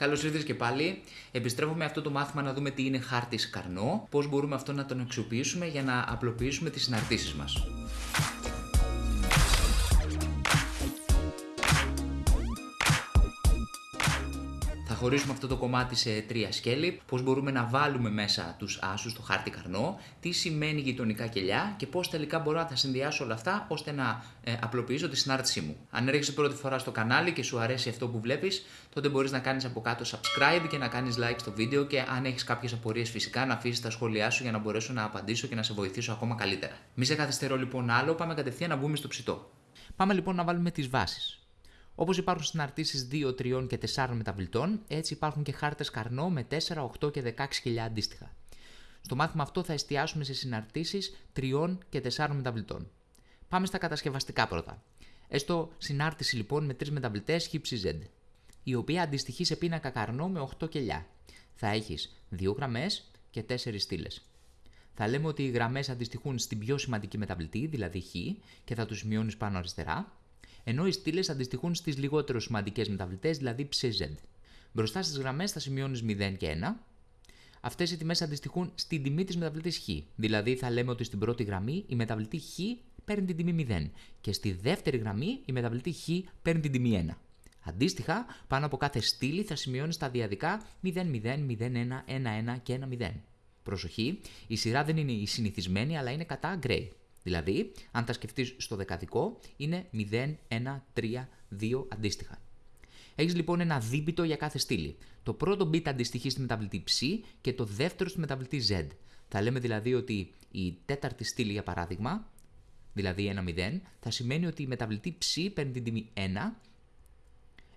Καλώς ήρθατε και πάλι. Επιστρέφουμε αυτό το μάθημα να δούμε τι είναι χάρτης καρνό, πώς μπορούμε αυτό να τον αξιοποιήσουμε για να απλοποιήσουμε τις συναρτήσεις μας. Χωρίσουμε αυτό το κομμάτι σε τρία σκέλη, πώς μπορούμε να βάλουμε μέσα τους άσους στο χάρτη καρνό, τι σημαίνει γειτονικά κελιά και πώς τελικά μπορώ να τα συνδυάσω όλα αυτά ώστε να ε, απλοποιήσω τη συνάρτησή μου. Αν έρχεσαι πρώτη φορά στο κανάλι και σου αρέσει αυτό που βλέπεις, τότε μπορείς να κάνεις από κάτω subscribe και να κάνεις like στο βίντεο και αν έχεις κάποιες απορίες φυσικά να αφήσεις τα σχόλιά σου για να μπορέσω να απαντήσω και να σε βοηθήσω ακόμα καλύτερα. Μη σε καθυστερώ λοιπόν άλλο, πάμε κατευθείαν να μπούμε στο ψητό. Πάμε λοιπόν να βάλουμε τις βάσεις. Όπως υπάρχουν συναρτήσεις 2, 3 και 4 μεταβλητών, έτσι υπάρχουν και χάρτες καρνό με 4, 8 και 16 χιλιά αντίστοιχα. Στο μάθημα αυτό θα εστιάσουμε σε συναρτήσεις 3 και 4 μεταβλητών. Πάμε στα κατασκευαστικά πρώτα. Έστω συνάρτηση λοιπόν με 3 μεταβλητές HZ, η οποία αντιστοιχεί σε πίνακα καρνό με 8 κελιά. Θα έχεις 2 γραμμές και 4 στήλες. Θα λέμε ότι οι γραμμές αντιστοιχούν στην πιο σημαντική μεταβλητή, δηλαδή Χ, και θα τους σημειώνει πάνω αριστερά, ενώ οι στήλες αντιστοιχούν στις λιγότερο σημαντικές μεταβλητές, δηλαδή ψz. Μπροστά στις γραμμές θα σημειώνεις 0 και 1. Αυτές οι τιμές αντιστοιχούν στην τιμή της μεταβλητής χ. Δηλαδή θα λέμε ότι στην πρώτη γραμμή η μεταβλητή χ παίρνει την τιμή 0 και στη δεύτερη γραμμή η μεταβλητή χ παίρνει την τιμή 1. Αντίστοιχα, πάνω από κάθε στήλη θα σημειώνεις σταδιακά 0, 0, 0, 1, 1, 1 και 1, 0. Προσοχή, η σειρά δεν είναι η συνηθισμένη αλλά είναι κατά gray. Δηλαδή, αν τα σκεφτείς στο δεκαδικό, είναι 0, 1, 3, 2 αντίστοιχα. Έχεις λοιπόν ένα δίπητο για κάθε στήλη. Το πρώτο bit αντιστοιχεί στη μεταβλητή ψ και το δεύτερο στη μεταβλητή z. Θα λέμε δηλαδή ότι η τέταρτη στήλη, για παράδειγμα, δηλαδή 1, 0, θα σημαίνει ότι η μεταβλητή ψ παίρνει την τιμή 1,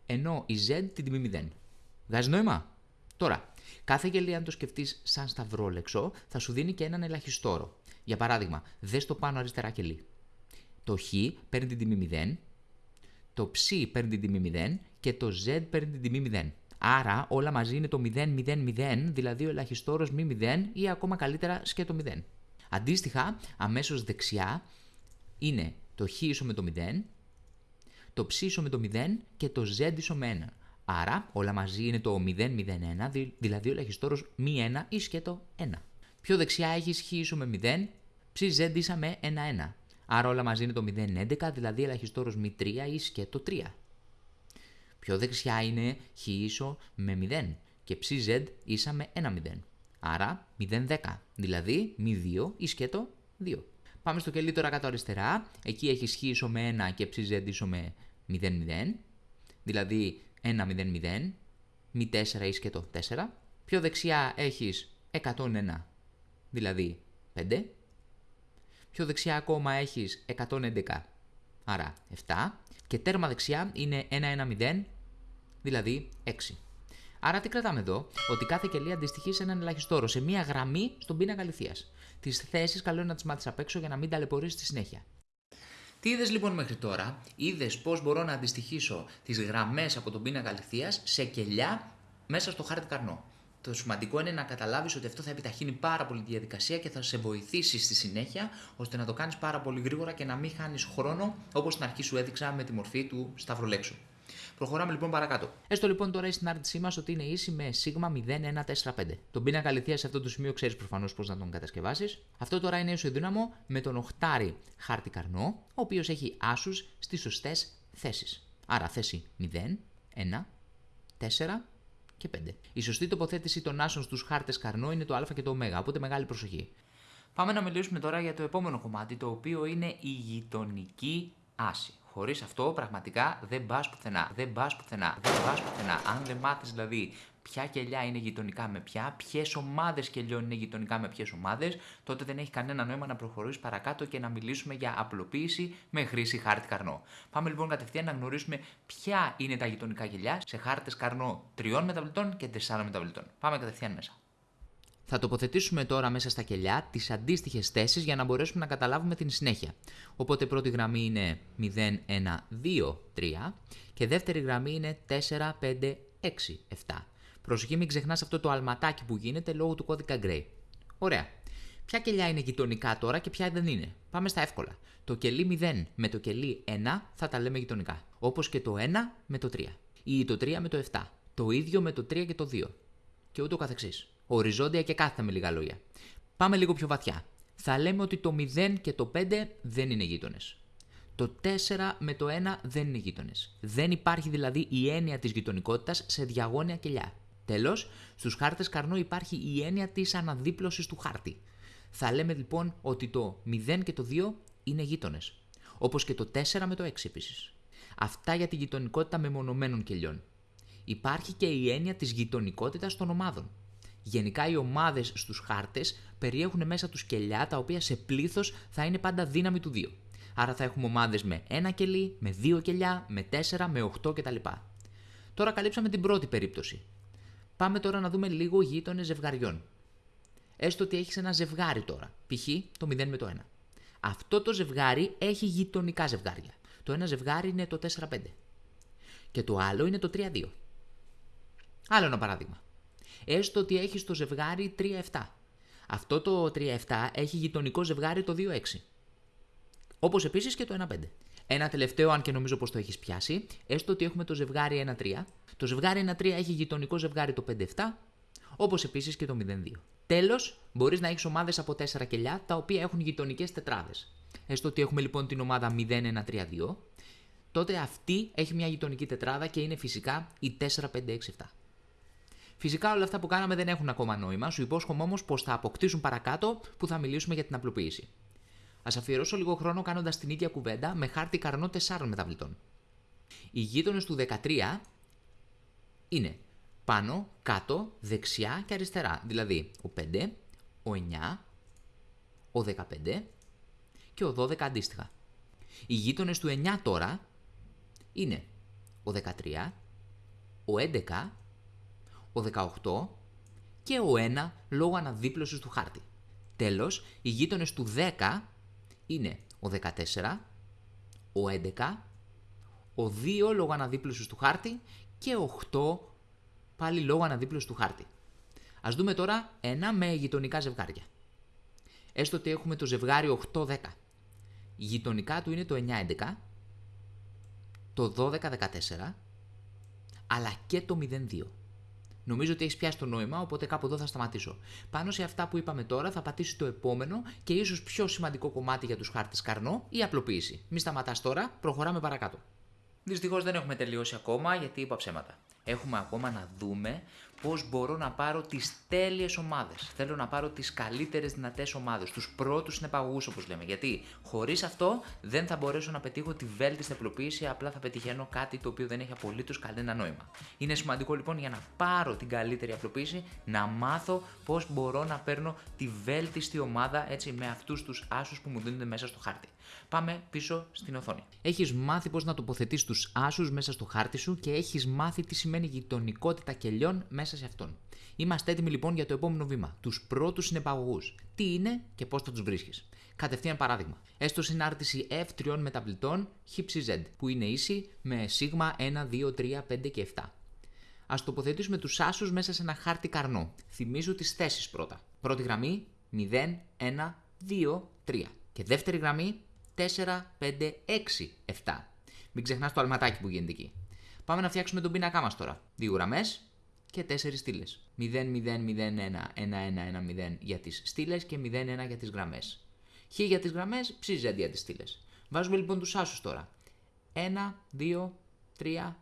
ενώ η z την τιμή 0. Βγάζει νόημα; Τώρα, κάθε γελία αν το σκεφτείς σαν σταυρόλεξο, θα σου δίνει και έναν ελαχιστόρο. Για παράδειγμα, δες το πάνω αριστερά κελί. Το χ παίρνει την τιμή 0, το ψ παίρνει την τιμή 0 και το z παίρνει την τιμή 0. Άρα όλα μαζί είναι το 0, 0, 0, δηλαδή ο ελαχιστόρος μη 0 ή ακόμα καλύτερα σκέτο 0. Αντίστοιχα, αμέσως δεξιά είναι το χ ίσο με το 0, το ψ ίσο με το 0 και το z ίσο με 1. Άρα όλα μαζί είναι το 0, 0, 1, δηλαδή ο ελαχιστόρος μη 1 ή σκέτο 1. Πιο δεξιά έχει χ ίσο με 0, ψ z ίσα με 1, 1. Άρα όλα μαζί είναι το 0, 11, δηλαδή ελαχιστόρος μη 3 ή σκέτο 3. Πιο δεξιά είναι χ ίσο με 0 και ψ z ίσα με 1, 0. Άρα 0, 10, δηλαδή μη 2 ή σκέτο 2. Πάμε στο κελί τώρα κάτω αριστερά. Εκεί έχει χ ίσο με 1 και ψ z ίσο με 0, 0. Δηλαδή 1, 0, 0. Μη 4 ή σκέτο 4. Πιο δεξιά έχεις 101 δηλαδή 5. Πιο δεξιά ακόμα έχεις 111, άρα 7. Και τέρμα δεξιά είναι 110, δηλαδή 6. Άρα τι κρατάμε εδώ, ότι κάθε κελί αντιστοιχεί σε έναν ελαχιστόρο, σε μία γραμμή στον πίνακα λιθία. Τις θέσεις καλό είναι να τις μάθεις απ' έξω για να μην ταλαιπωρήσει στη συνέχεια. Τι είδες λοιπόν μέχρι τώρα, είδες πώς μπορώ να αντιστοιχίσω τις γραμμές από τον πίνακα λιθία σε κελιά μέσα στο χάρτη καρνό. Το σημαντικό είναι να καταλάβεις ότι αυτό θα επιταχύνει πάρα πολύ τη διαδικασία και θα σε βοηθήσει στη συνέχεια ώστε να το κάνεις πάρα πολύ γρήγορα και να μην χάνεις χρόνο όπως στην αρχή σου έδειξα με τη μορφή του σταυρολέξου. Προχωράμε λοιπόν παρακάτω. Έστω λοιπόν τώρα η συνάρτησή μας ότι είναι ίση με σίγμα 0145. Τον πίνακα αληθεία σε αυτό το σημείο ξέρεις προφανώς πώς να τον κατασκευάσεις. Αυτό τώρα είναι ισοδύναμο με τον οχτάρι χάρτη καρνό, ο οποίος έχει άσους στις σωστές θέσεις. Άρα θέση 0, 1, 4, και 5. Η σωστή τοποθέτηση των άσων στους χάρτες καρνό είναι το α και το ω, οπότε μεγάλη προσοχή. Πάμε να μιλήσουμε τώρα για το επόμενο κομμάτι, το οποίο είναι η γειτονική άση. Χωρίς αυτό πραγματικά δεν πας πουθενά. Δεν πας πουθενά. Δεν πας πουθενά. Αν δεν μάθεις δηλαδή ποια κελιά είναι γειτονικά με ποια, ποιες ομάδες κελιών είναι γειτονικά με ποιες ομάδες, τότε δεν έχει κανένα νόημα να προχωρήσεις παρακάτω και να μιλήσουμε για απλοποίηση με χρήση χάρτη καρνό. Πάμε λοιπόν κατευθείαν να γνωρίσουμε ποια είναι τα γειτονικά κελιά σε χάρτες καρνό 3 μεταβλητών και 4 μεταβλητών. Πάμε κατευθείαν μέσα. Θα τοποθετήσουμε τώρα μέσα στα κελιά τις αντίστοιχες θέσεις για να μπορέσουμε να καταλάβουμε την συνέχεια. Οπότε πρώτη γραμμή είναι 0, 1, 2, 3 και δεύτερη γραμμή είναι 4, 5, 6, 7. Προσοχή, μην ξεχνάς αυτό το αλματάκι που γίνεται λόγω του κώδικα Gray. Ωραία. Ποια κελιά είναι γειτονικά τώρα και ποια δεν είναι; Πάμε στα εύκολα. Το κελί 0 με το κελί 1 θα τα λέμε γειτονικά. Όπως και το 1 με το 3. Ή το 3 με το 7. Το ίδιο με το 3 και το 2. Και ούτω καθεξής. Οριζόντια και κάθετα με λίγα λόγια. Πάμε λίγο πιο βαθιά. Θα λέμε ότι το 0 και το 5 δεν είναι γείτονες. Το 4 με το 1 δεν είναι γείτονες. Δεν υπάρχει δηλαδή η έννοια της γειτονικότητας σε διαγώνια κελιά. Τέλος, στους χάρτες καρνό υπάρχει η έννοια της αναδίπλωσης του χάρτη. Θα λέμε λοιπόν ότι το 0 και το 2 είναι γείτονες. Όπως και το 4 με το 6 επίσης. Αυτά για τη γειτονικότητα μεμονωμένων κελιών. Υπάρχει και η έννοια της γειτονικότητας των ομάδων. Γενικά οι ομάδες στους χάρτες περιέχουν μέσα τους κελιά τα οποία σε πλήθος θα είναι πάντα δύναμη του 2. Άρα θα έχουμε ομάδες με ένα κελί, με δύο κελιά, με 4, με 8 κτλ. Τώρα καλύψαμε την πρώτη περίπτωση. Πάμε τώρα να δούμε λίγο γείτονες ζευγαριών. Έστω ότι έχεις ένα ζευγάρι τώρα, π.χ. το 0 με το 1. Αυτό το ζευγάρι έχει γειτονικά ζευγάρια. Το ένα ζευγάρι είναι το 4-5 και το άλλο είναι το 3-2. Άλλο ένα παράδειγμα. Έστω ότι έχει το ζευγάρι 3-7. Αυτό το 3-7 έχει γειτονικό ζευγάρι το 2-6. Όπως επίσης και το 1-5. Ένα τελευταίο, αν και νομίζω πως το έχεις πιάσει, έστω ότι έχουμε το ζευγάρι 1-3. Το ζευγάρι 1-3 έχει γειτονικό ζευγάρι το 5-7, όπως επίσης και το 0-2. Τέλος, μπορείς να έχεις ομάδες από 4 κελιά τα οποία έχουν γειτονικές τετράδες. Έστω ότι έχουμε λοιπόν την ομάδα 0-1-3-2, τότε αυτή έχει μια γειτονική τετράδα και είναι φυσικά η 4-5-6-7. Φυσικά όλα αυτά που κάναμε δεν έχουν ακόμα νόημα, σου υπόσχομαι όμως πως θα αποκτήσουν παρακάτω που θα μιλήσουμε για την απλοποίηση. Α αφιερώσω λίγο χρόνο κάνοντας την ίδια κουβέντα με χάρτη καρνό 4 μεταβλητών. Οι γείτονες του 13 είναι πάνω, κάτω, δεξιά και αριστερά. Δηλαδή ο 5, ο 9, ο 15 και ο 12 αντίστοιχα. Οι γείτονες του 9 τώρα είναι ο 13, ο 11, ο 18 και ο 1 λόγω αναδίπλωσης του χάρτη. Τέλος, οι γείτονες του 10 είναι ο 14, ο 11, ο 2 λόγω αναδίπλωσης του χάρτη και ο 8 πάλι λόγω αναδίπλωσης του χάρτη. Ας δούμε τώρα ένα με γειτονικά ζευγάρια. Έστω ότι έχουμε το ζευγάρι 8-10. Γειτονικά του είναι το 9-11, το 12-14, αλλά και το 0-2. Νομίζω ότι έχεις πιάσει το νόημα, οπότε κάπου εδώ θα σταματήσω. Πάνω σε αυτά που είπαμε τώρα θα πατήσει το επόμενο και ίσως πιο σημαντικό κομμάτι για τους χάρτες καρνό, η απλοποίηση. Μη σταματάς τώρα, προχωράμε παρακάτω. Δυστυχώς δεν έχουμε τελειώσει ακόμα γιατί είπα ψέματα. Έχουμε ακόμα να δούμε πώς μπορώ να πάρω τις τέλειες ομάδες. Θέλω να πάρω τις καλύτερες δυνατές ομάδες, τους πρώτους συνεπαγωγού όπως λέμε. Γιατί χωρίς αυτό δεν θα μπορέσω να πετύχω τη βέλτιστη απλοποίηση, απλά θα πετυχαίνω κάτι το οποίο δεν έχει απολύτως κανένα νόημα. Είναι σημαντικό λοιπόν για να πάρω την καλύτερη απλοποίηση να μάθω πώς μπορώ να παίρνω τη βέλτιστη ομάδα έτσι με αυτούς τους άσους που μου δίνονται μέσα στο χάρτη. Πάμε πίσω στην οθόνη. Έχεις μάθει πώς να τοποθετείς τους άσους μέσα στο χάρτη σου και έχεις μάθει τι σημαίνει γειτονικότητα κελιών μέσα σε αυτόν. Είμαστε έτοιμοι λοιπόν για το επόμενο βήμα. Τους πρώτους συνεπαγωγούς. Τι είναι και πώς θα τους βρίσκεις. Κατευθείαν παράδειγμα. Έστω συνάρτηση F τριών μεταβλητών Z, που είναι ίση με σίγμα 1, 2, 3, 5 και 7. Α τοποθετήσουμε τους άσους μέσα σε ένα χάρτη καρνό. Θυμίζω τις θέσεις πρώτα. Πρώτη γραμμή 0, 1, 2, 3. Και δεύτερη γραμμή 4, 5, 6, 7. Μην ξεχνάς το αλματάκι που γίνεται εκεί. Πάμε να φτιάξουμε τον πίνακά μας τώρα. Δύο γραμμέ και τέσσερις στήλες. 0, 0, 0, 1, 1, 1, 1, 0 για τις στήλες και 0, 1 για τις γραμμές. Χ για τις γραμμές, ψ αντί για τις στήλες. Βάζουμε λοιπόν τους άσους τώρα. 1, 2, 3,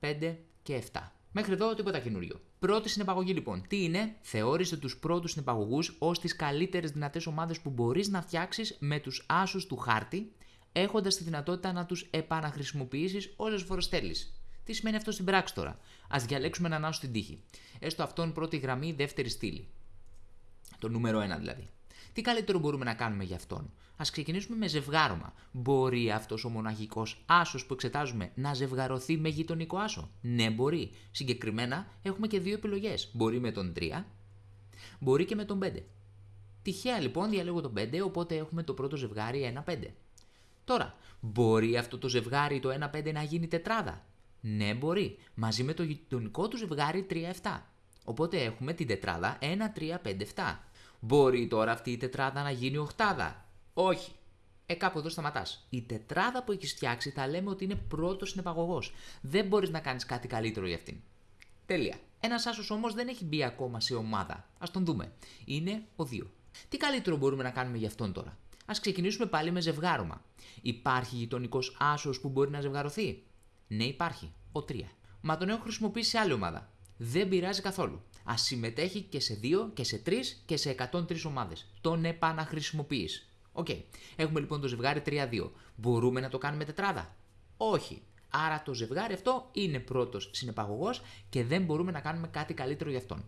5 και 7. Μέχρι εδώ τίποτα καινούριο. Πρώτη συνεπαγωγή λοιπόν. Τι είναι, θεώρησε τους πρώτους συνεπαγωγούς ως τις καλύτερες δυνατές ομάδες που μπορείς να φτιάξεις με τους άσους του χάρτη, έχοντας τη δυνατότητα να τους επαναχρησιμοποιήσεις όσε φορές θέλεις. Τι σημαίνει αυτό στην πράξη τώρα; Α διαλέξουμε έναν άσο στην τύχη. Έστω αυτόν πρώτη γραμμή, δεύτερη στήλη. Το νούμερο 1 δηλαδή. Τι καλύτερο μπορούμε να κάνουμε για αυτόν; Α ξεκινήσουμε με ζευγάρωμα. Μπορεί αυτός ο μοναχικός άσος που εξετάζουμε να ζευγαρωθεί με γειτονικό άσο; Ναι, μπορεί. Συγκεκριμένα έχουμε και δύο επιλογές. Μπορεί με τον 3, μπορεί και με τον 5. Τυχαία λοιπόν διαλέγω τον 5, οπότε έχουμε το πρώτο ζευγάρι 1-5. Τώρα, μπορεί αυτό το ζευγάρι το 1-5 να γίνει τετράδα; Ναι, μπορεί. Μαζί με το γειτονικό του ζευγάρι 3-7. Οπότε έχουμε την τετράδα 1-3-5-7. Μπορεί τώρα αυτή η τετράδα να γίνει οχτάδα; Όχι. Ε, κάπου εδώ σταματάς. Η τετράδα που έχεις φτιάξει θα λέμε ότι είναι πρώτος συνεπαγωγός. Δεν μπορείς να κάνεις κάτι καλύτερο για αυτήν. Τέλεια. Ένας άσος όμως δεν έχει μπει ακόμα σε ομάδα. Ας τον δούμε. Είναι ο 2. Τι καλύτερο μπορούμε να κάνουμε γι' αυτόν τώρα; Ας ξεκινήσουμε πάλι με ζευγάρωμα. Υπάρχει γειτονικός άσος που μπορεί να ζευγαρωθεί; Ναι, υπάρχει. Ο 3. Μα τον έχω χρησιμοποιήσει σε άλλη ομάδα. Δεν πειράζει καθόλου. Ας συμμετέχει και σε 2 και σε 3 και σε 103 ομάδες. Τον επαναχρησιμοποιείς. OK. Okay. Έχουμε λοιπόν το ζευγάρι 3-2. Μπορούμε να το κάνουμε τετράδα; Όχι. Άρα το ζευγάρι αυτό είναι πρώτος συνεπαγωγός και δεν μπορούμε να κάνουμε κάτι καλύτερο για αυτόν.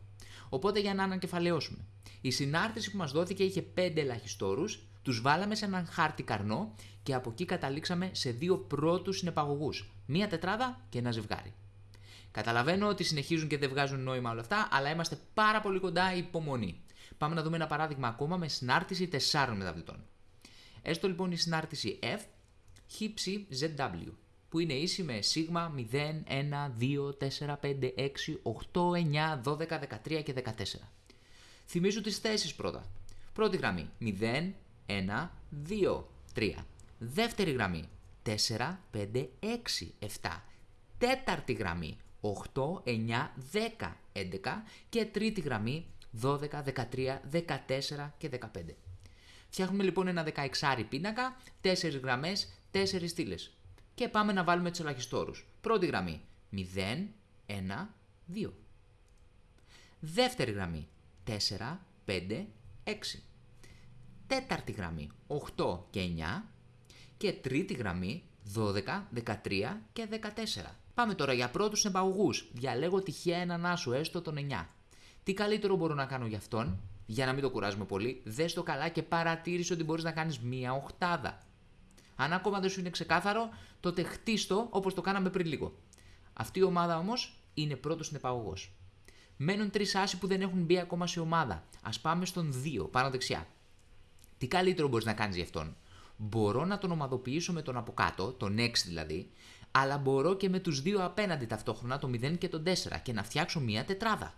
Οπότε για να ανακεφαλαιώσουμε. Η συνάρτηση που μας δόθηκε είχε 5 ελαχιστόρους, τους βάλαμε σε έναν χάρτη καρνό και από εκεί καταλήξαμε σε δύο πρώτους συνεπαγωγούς. Μία τετράδα και ένα ζευγάρι. Καταλαβαίνω ότι συνεχίζουν και δεν βγάζουν νόημα όλα αυτά, αλλά είμαστε πάρα πολύ κοντά υπομονή. Πάμε να δούμε ένα παράδειγμα ακόμα με συνάρτηση 4 μεταβλητών. Έστω λοιπόν η συνάρτηση F, χύψη ZW, που είναι ίση με σίγμα 0, 1, 2, 4, 5, 6, 8, 9, 12, 13 και 14. Θυμίζω τις θέσεις πρώτα. Πρώτη γραμμή 0, 1, 2, 3. Δεύτερη γραμμή 4, 5, 6, 7. Τέταρτη γραμμή 8, 9, 10, 11 και τρίτη γραμμή 12, 13, 14 και 15. Φτιάχνουμε λοιπόν ένα 16 πίνακα, 4 γραμμές, 4 στήλες. Και πάμε να βάλουμε τους ελαχιστόρους. Πρώτη γραμμή 0, 1, 2. Δεύτερη γραμμή 4, 5, 6. Τέταρτη γραμμή 8 και 9. Και τρίτη γραμμή 12, 13 και 14. Πάμε τώρα για πρώτους εμπαγωγούς. Διαλέγω τυχαία έναν άσο, έστω τον 9. Τι καλύτερο μπορώ να κάνω για αυτόν, για να μην το κουράζουμε πολύ, δες το καλά και παρατήρησε ότι μπορείς να κάνεις μία οχτάδα. Αν ακόμα δεν σου είναι ξεκάθαρο, τότε χτίστο όπως το κάναμε πριν λίγο. Αυτή η ομάδα όμως είναι πρώτος συνεπαγωγός. Μένουν τρεις άσοι που δεν έχουν μπει ακόμα σε ομάδα. Α πάμε στον 2, πάνω δεξιά. Τι καλύτερο μπορείς να κάνεις γι' αυτόν; Μπορώ να τον ομαδοποιήσω με τον από κάτω, τον 6 δηλαδή, αλλά μπορώ και με τους δύο απέναντι ταυτόχρονα, το 0 και το 4, και να φτιάξω μία τετράδα.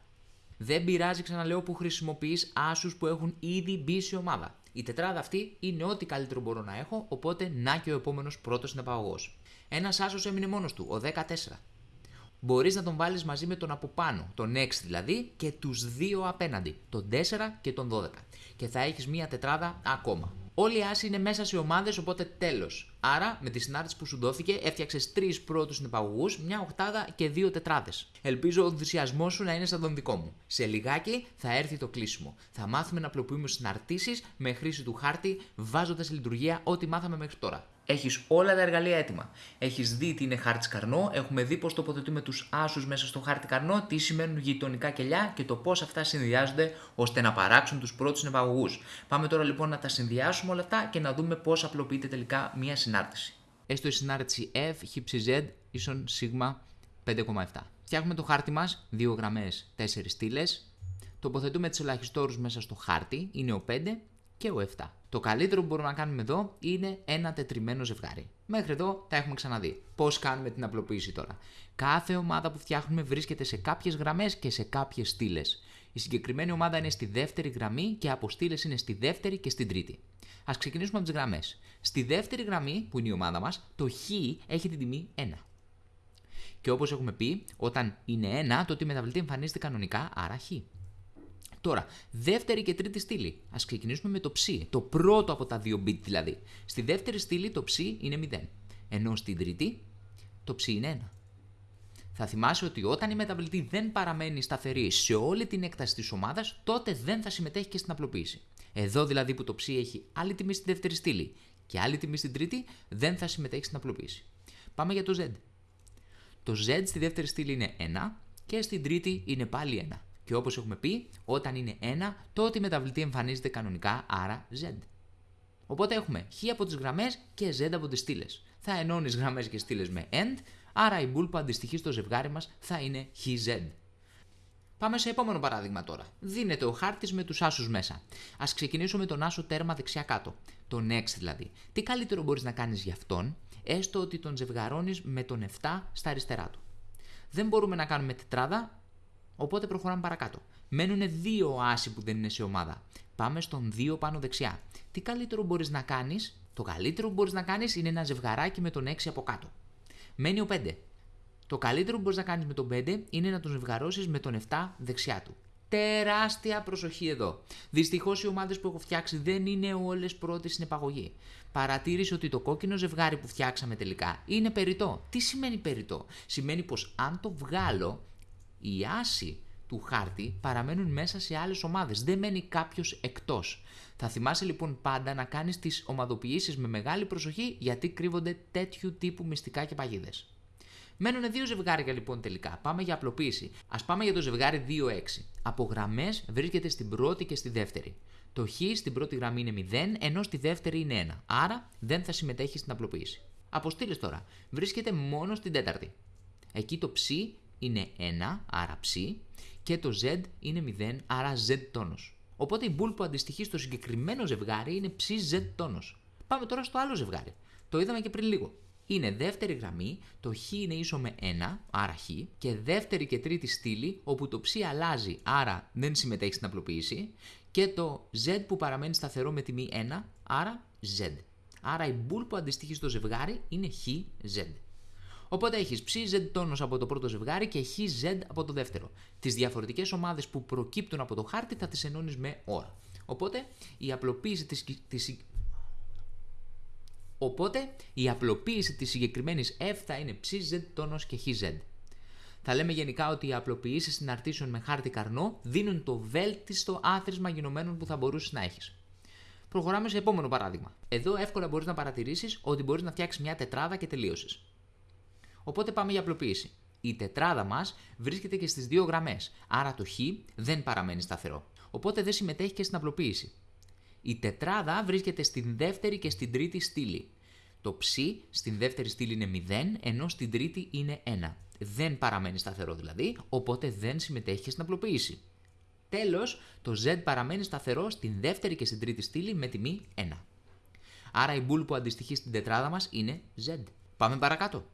Δεν πειράζει, ξαναλέω, που χρησιμοποιείς άσους που έχουν ήδη μπει σε ομάδα. Η τετράδα αυτή είναι ό,τι καλύτερο μπορώ να έχω, οπότε να και ο επόμενος πρώτος συνεπαγωγός. Ένας άσος έμεινε μόνος του, ο 14. Μπορείς να τον βάλεις μαζί με τον από πάνω, τον 6 δηλαδή, και τους δύο απέναντι, τον 4 και τον 12. Και θα έχεις μία τετράδα ακόμα. Όλοι οι άσοι είναι μέσα σε ομάδες, οπότε τέλος. Άρα, με τη συνάρτηση που σου δόθηκε, έφτιαξες τρεις πρώτους συνεπαγωγού, μια οχτάδα και δύο τετράδες. Ελπίζω ο ενθουσιασμός σου να είναι σαν τον δικό μου. Σε λιγάκι θα έρθει το κλείσιμο. Θα μάθουμε να απλοποιούμε συναρτήσεις με χρήση του χάρτη, βάζοντας σε λειτουργία ό,τι μάθαμε μέχρι τώρα. Έχεις όλα τα εργαλεία έτοιμα. Έχεις δει τι είναι χάρτης καρνό, έχουμε δει πώς τοποθετούμε τους άσους μέσα στο χάρτη καρνό, τι σημαίνουν γειτονικά κελιά και το πώς αυτά συνδυάζονται ώστε να παράξουν τους πρώτους συνεπαγωγού. Πάμε τώρα λοιπόν να τα συνδυάσουμε όλα αυτά και να δούμε πώς απλοποιείται τελικά μία συνάρτηση. Έστω η συνάρτηση F, χύψη Z, ίσον σίγμα 5,7. Φτιάχνουμε το χάρτη μας, 2 γραμμές, 4 στήλες. Τοποθετούμε τι ελαχιστόρους μέσα στο χάρτη, είναι ο 5 και ο 7. Το καλύτερο που μπορούμε να κάνουμε εδώ είναι ένα τετριμένο ζευγάρι. Μέχρι εδώ τα έχουμε ξαναδεί. Πώς κάνουμε την απλοποίηση τώρα; Κάθε ομάδα που φτιάχνουμε βρίσκεται σε κάποιες γραμμές και σε κάποιες στήλες. Η συγκεκριμένη ομάδα είναι στη δεύτερη γραμμή και από στήλε είναι στη δεύτερη και στην τρίτη. Α ξεκινήσουμε από τις γραμμές. Στη δεύτερη γραμμή, που είναι η ομάδα μας, το χ έχει την τιμή 1. Και όπως έχουμε πει, όταν είναι 1, τότε η μεταβλητή εμφανίζεται κανονικά, άρα χ. Τώρα, δεύτερη και τρίτη στήλη. Α ξεκινήσουμε με το ψ, το πρώτο από τα δύο bit δηλαδή. Στη δεύτερη στήλη το ψ είναι 0. Ενώ στην τρίτη το ψ είναι 1. Θα θυμάσαι ότι όταν η μεταβλητή δεν παραμένει σταθερή σε όλη την έκταση της ομάδας, τότε δεν θα συμμετέχει και στην απλοποίηση. Εδώ δηλαδή που το ψ έχει άλλη τιμή στη δεύτερη στήλη και άλλη τιμή στην τρίτη, δεν θα συμμετέχει στην απλοποίηση. Πάμε για το z. Το z στη δεύτερη στήλη είναι 1 και στην τρίτη είναι πάλι 1. Και όπως έχουμε πει, όταν είναι 1, τότε η μεταβλητή εμφανίζεται κανονικά, άρα Z. Οπότε έχουμε χ από τις γραμμές και Z από τις στήλες. Θα ενώνεις γραμμές και στήλες με end, άρα η bool που αντιστοιχεί στο ζευγάρι μας θα είναι χz. Πάμε σε επόμενο παράδειγμα τώρα. Δίνεται ο χάρτης με τους άσους μέσα. Α ξεκινήσουμε με τον άσο τέρμα δεξιά κάτω. Τον X δηλαδή. Τι καλύτερο μπορείς να κάνεις για αυτόν, έστω ότι τον ζευγαρώνεις με τον 7 στα αριστερά του. Δεν μπορούμε να κάνουμε τετράδα, Οπότε προχωράμε παρακάτω. Μένουν δύο άσοι που δεν είναι σε ομάδα. Πάμε στον 2 πάνω δεξιά. Τι καλύτερο μπορείς να κάνεις, το καλύτερο που μπορείς να κάνεις είναι ένα ζευγαράκι με τον 6 από κάτω. Μένει ο 5. Το καλύτερο που μπορείς να κάνεις με τον 5 είναι να τον ζευγαρώσεις με τον 7 δεξιά του. Τεράστια προσοχή εδώ. Δυστυχώς οι ομάδες που έχω φτιάξει δεν είναι όλες πρώτες στην επαγωγή. Παρατήρησε ότι το κόκκινο ζευγάρι που φτιάξαμε τελικά είναι περιττό. Τι σημαίνει περιττό, Σημαίνει πως αν το βγάλω, η άση του χάρτη παραμένουν μέσα σε άλλες ομάδες. Δεν μένει κάποιος εκτός. Θα θυμάσαι λοιπόν πάντα να κάνεις τις ομαδοποιήσεις με μεγάλη προσοχή γιατί κρύβονται τέτοιου τύπου μυστικά και παγίδες. Μένουν δύο ζευγάρια λοιπόν τελικά. Πάμε για απλοποίηση. Α πάμε για το ζευγάρι 2-6. Από γραμμές βρίσκεται στην πρώτη και στη δεύτερη. Το χ στην πρώτη γραμμή είναι 0, ενώ στη δεύτερη είναι 1. Άρα δεν θα συμμετέχει στην απλοποίηση. Αποστείλε τώρα. Βρίσκεται μόνο στην τέταρτη. Εκεί το ψ είναι 1, άρα ψ, και το z είναι 0, άρα z τόνος. Οπότε η μπουλ που αντιστοιχεί στο συγκεκριμένο ζευγάρι είναι ψ z τόνος. Πάμε τώρα στο άλλο ζευγάρι. Το είδαμε και πριν λίγο είναι δεύτερη γραμμή, το χ είναι ίσο με 1, άρα χ, και δεύτερη και τρίτη στήλη, όπου το ψ αλλάζει, άρα δεν συμμετέχει στην απλοποίηση, και το z που παραμένει σταθερό με τιμή 1, άρα z. Άρα η μπουλ που αντιστοιχεί στο ζευγάρι είναι χ, z. Οπότε έχεις ψ z τόνος από το πρώτο ζευγάρι και χ z από το δεύτερο. Τις διαφορετικές ομάδες που προκύπτουν από το χάρτη θα τις ενώνεις με ώρα. Οπότε η απλοποίηση της, Οπότε η απλοποίηση της συγκεκριμένης f θα είναι ψ, z τόνος και χ, z. Θα λέμε γενικά ότι οι απλοποιήσεις συναρτήσεων με χάρτη καρνό δίνουν το βέλτιστο άθροισμα γενομένων που θα μπορούσες να έχεις. Προχωράμε σε επόμενο παράδειγμα. Εδώ εύκολα μπορείς να παρατηρήσεις ότι μπορείς να φτιάξεις μια τετράδα και τελείωσες. Οπότε πάμε για απλοποίηση. Η τετράδα μας βρίσκεται και στις δύο γραμμές, άρα το χ δεν παραμένει σταθερό. Οπότε δεν συμμετέχει και στην απλοποίηση. Η τετράδα βρίσκεται στην δεύτερη και στην τρίτη στήλη. Το ψ στην δεύτερη στήλη είναι 0, ενώ στην τρίτη είναι 1. Δεν παραμένει σταθερό δηλαδή, οπότε δεν συμμετέχει στην απλοποίηση. Τέλος, το z παραμένει σταθερό στην δεύτερη και στην τρίτη στήλη με τιμή 1. Άρα η μπουλ που αντιστοιχεί στην τετράδα μας είναι z. Πάμε παρακάτω.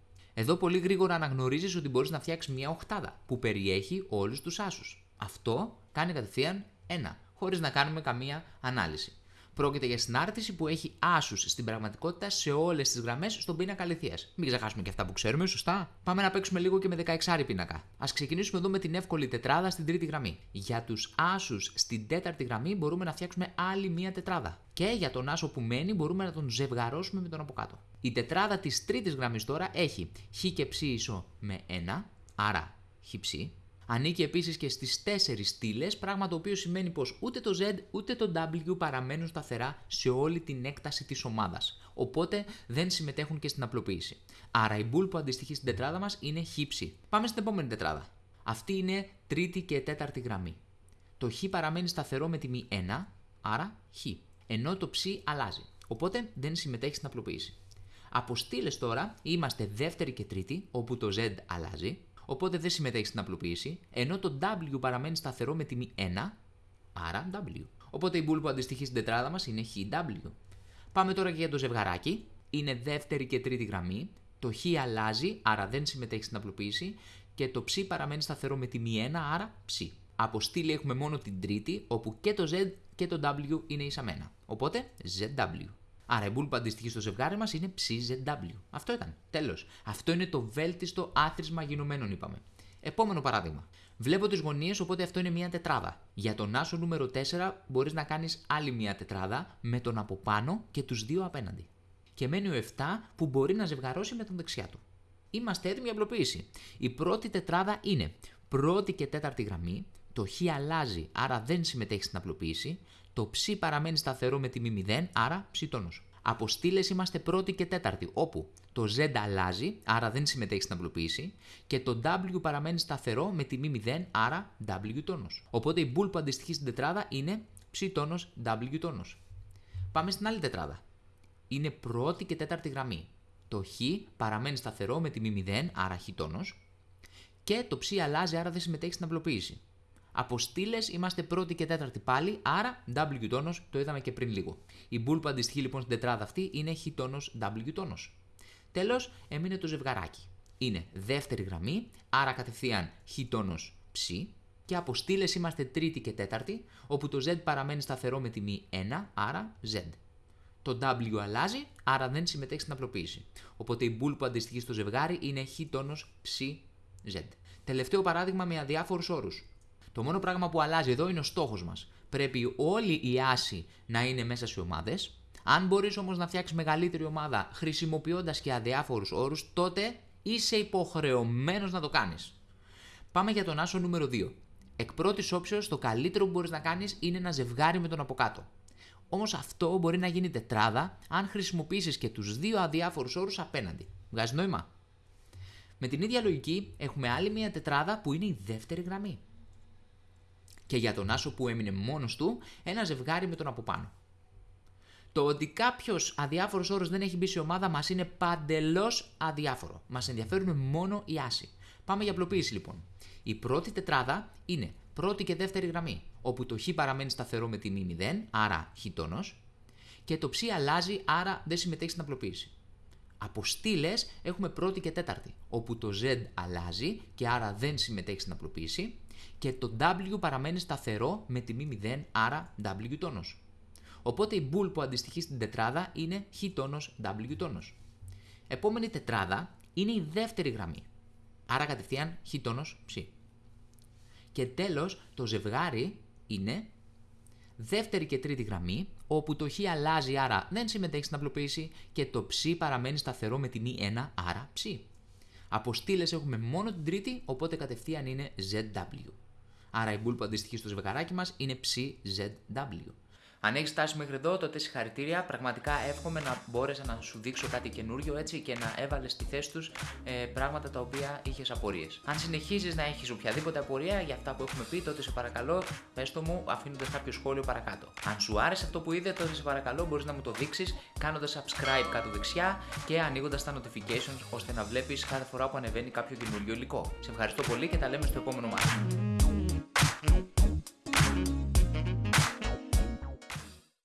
Εδώ πολύ γρήγορα αναγνωρίζεις ότι μπορείς να φτιάξεις μια οχτάδα που περιέχει όλους τους άσους. Αυτό κάνει κατευθείαν 1, χωρίς να κάνουμε καμία ανάλυση. Πρόκειται για συνάρτηση που έχει άσους στην πραγματικότητα σε όλες τις γραμμές στον πίνακα αληθείας. Μην ξεχάσουμε και αυτά που ξέρουμε, σωστά; Πάμε να παίξουμε λίγο και με 16 πίνακα. Α ξεκινήσουμε εδώ με την εύκολη τετράδα στην τρίτη γραμμή. Για τους άσους στην τέταρτη γραμμή μπορούμε να φτιάξουμε άλλη μία τετράδα. Και για τον άσο που μένει μπορούμε να τον ζευγαρώσουμε με τον από κάτω. Η τετράδα της τρίτης γραμμής τώρα έχει χ και ψ ίσο με 1, άρα χ ψ, Ανήκει επίσης και στις 4 στήλες, πράγμα το οποίο σημαίνει πως ούτε το Z ούτε το W παραμένουν σταθερά σε όλη την έκταση της ομάδας. Οπότε δεν συμμετέχουν και στην απλοποίηση. Άρα η μπουλ που αντιστοιχεί στην τετράδα μας είναι χύψη. Πάμε στην επόμενη τετράδα. Αυτή είναι τρίτη και τέταρτη γραμμή. Το χ παραμένει σταθερό με τιμή 1, άρα χ. Ενώ το ψ αλλάζει. Οπότε δεν συμμετέχει στην απλοποίηση. Από στήλε τώρα είμαστε δεύτερη και τρίτη, όπου το Z αλλάζει οπότε δεν συμμετέχει στην απλοποίηση, ενώ το W παραμένει σταθερό με τιμή 1, άρα W. Οπότε η μπουλ που αντιστοιχεί στην τετράδα μας είναι HW. Πάμε τώρα και για το ζευγαράκι. Είναι δεύτερη και τρίτη γραμμή. Το Χ αλλάζει, άρα δεν συμμετέχει στην απλοποίηση. Και το ψ παραμένει σταθερό με τιμή 1, άρα ψ. Από στήλη έχουμε μόνο την τρίτη, όπου και το Z και το W είναι ίσα με 1. Οπότε ZW. Άρα η μπουλ που αντιστοιχεί στο ζευγάρι μας είναι ψZW. Αυτό ήταν. Τέλος. Αυτό είναι το βέλτιστο άθροισμα γινωμένων, είπαμε. Επόμενο παράδειγμα. Βλέπω τις γωνίες, οπότε αυτό είναι μια τετράδα. Για τον άσο νούμερο 4 μπορείς να κάνεις άλλη μια τετράδα με τον από πάνω και τους δύο απέναντι. Και μένει ο 7 που μπορεί να ζευγαρώσει με τον δεξιά του. Είμαστε έτοιμοι για απλοποίηση. Η πρώτη τετράδα είναι πρώτη και τέταρτη γραμμή, το χ αλλάζει, άρα δεν συμμετέχει στην απλοποίηση, το ψ παραμένει σταθερό με τιμή 0, άρα ψ τόνος. Από στήλε είμαστε πρώτη και τέταρτη, όπου το z αλλάζει, άρα δεν συμμετέχεις στην απλοποίηση, και το w παραμένει σταθερό με τιμή 0, άρα w τόνος. Οπότε η μπουλ που αντιστοιχεί στην τετράδα είναι ψ τόνος w τόνος. Πάμε στην άλλη τετράδα. Είναι πρώτη και τέταρτη γραμμή. Το χ παραμένει σταθερό με τιμή 0, άρα χ τόνος, και το ψ αλλάζει, άρα δεν συμμετέχεις στην απλοποίηση. Από στήλε είμαστε πρώτη και τέταρτη πάλι, άρα W τόνος, το είδαμε και πριν λίγο. Η μπουλ που αντιστοιχεί λοιπόν στην τετράδα αυτή είναι Χ τόνος W τόνος. Τέλος, έμεινε το ζευγαράκι. Είναι δεύτερη γραμμή, άρα κατευθείαν Χ τόνος ψ. Και από στήλε είμαστε τρίτη και τέταρτη, όπου το Z παραμένει σταθερό με τιμή 1, άρα Z. το W αλλάζει, άρα δεν συμμετέχει στην απλοποίηση. Οπότε η bool που αντιστοιχεί στο ζευγάρι είναι χ τόνος ψ z. Τελευταίο παράδειγμα με αδιάφορους όρους. Το μόνο πράγμα που αλλάζει εδώ είναι ο στόχος μας. Πρέπει όλη η άση να είναι μέσα σε ομάδες. Αν μπορείς όμως να φτιάξεις μεγαλύτερη ομάδα χρησιμοποιώντας και αδιάφορους όρους, τότε είσαι υποχρεωμένος να το κάνεις. Πάμε για τον άσο νούμερο 2. Εκ πρώτης όψεως, το καλύτερο που μπορείς να κάνεις είναι ένα ζευγάρι με τον από κάτω. Όμως αυτό μπορεί να γίνει τετράδα αν χρησιμοποιήσεις και τους δύο αδιάφορους όρους απέναντι. Βγάζεις νόημα; Με την ίδια λογική έχουμε άλλη μια τετράδα που είναι η δεύτερη γραμμή. Και για τον άσο που έμεινε μόνος του, ένα ζευγάρι με τον από πάνω. Το ότι κάποιος αδιάφορος όρος δεν έχει μπει σε ομάδα μας είναι παντελώς αδιάφορο. Μας ενδιαφέρουν μόνο οι άσοι. Πάμε για απλοποίηση λοιπόν. Η πρώτη τετράδα είναι πρώτη και δεύτερη γραμμή, όπου το χ παραμένει σταθερό με τιμή 0, άρα χ τόνος, και το ψ αλλάζει, άρα δεν συμμετέχει στην απλοποίηση. Από στήλε έχουμε πρώτη και τέταρτη, όπου το z αλλάζει και άρα δεν συμμετέχει στην απλοποίηση και το w παραμένει σταθερό με τιμή 0, άρα w τόνος. Οπότε η bool που αντιστοιχεί στην τετράδα είναι χ τόνος w τόνος. Επόμενη τετράδα είναι η δεύτερη γραμμή, άρα κατευθείαν χ τόνος ψ. Και τέλος το ζευγάρι είναι δεύτερη και τρίτη γραμμή, όπου το χ αλλάζει άρα δεν συμμετέχει στην απλοποίηση και το ψ παραμένει σταθερό με τιμή 1 άρα ψ. Από στήλε έχουμε μόνο την τρίτη, οπότε κατευθείαν είναι ZW. Άρα η bool που αντιστοιχεί στο ζευγαράκι μας είναι ψZW. Αν έχεις φτάσει μέχρι εδώ, τότε συγχαρητήρια. Πραγματικά εύχομαι να μπόρεσα να σου δείξω κάτι καινούριο έτσι και να έβαλες στη θέση τους ε, πράγματα τα οποία είχες απορίες. Αν συνεχίζεις να έχεις οποιαδήποτε απορία για αυτά που έχουμε πει, τότε σε παρακαλώ πες το μου αφήνοντας κάποιο σχόλιο παρακάτω. Αν σου άρεσε αυτό που είδε, τότε σε παρακαλώ μπορείς να μου το δείξεις κάνοντας subscribe κάτω δεξιά και ανοίγοντας τα notifications ώστε να βλέπεις κάθε φορά που ανεβαίνει κάποιο καινούριο υλικό. Σε ευχαριστώ πολύ και τα λέμε στο επόμενο μάθημα.